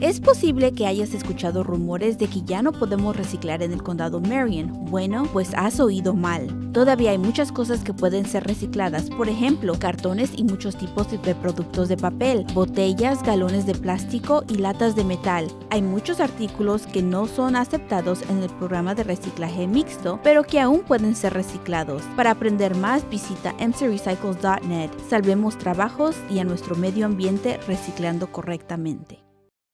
Es posible que hayas escuchado rumores de que ya no podemos reciclar en el condado Marion. Bueno, pues has oído mal. Todavía hay muchas cosas que pueden ser recicladas, por ejemplo, cartones y muchos tipos de productos de papel, botellas, galones de plástico y latas de metal. Hay muchos artículos que no son aceptados en el programa de reciclaje mixto, pero que aún pueden ser reciclados. Para aprender más, visita mcrecycles.net. Salvemos trabajos y a nuestro medio ambiente reciclando correctamente.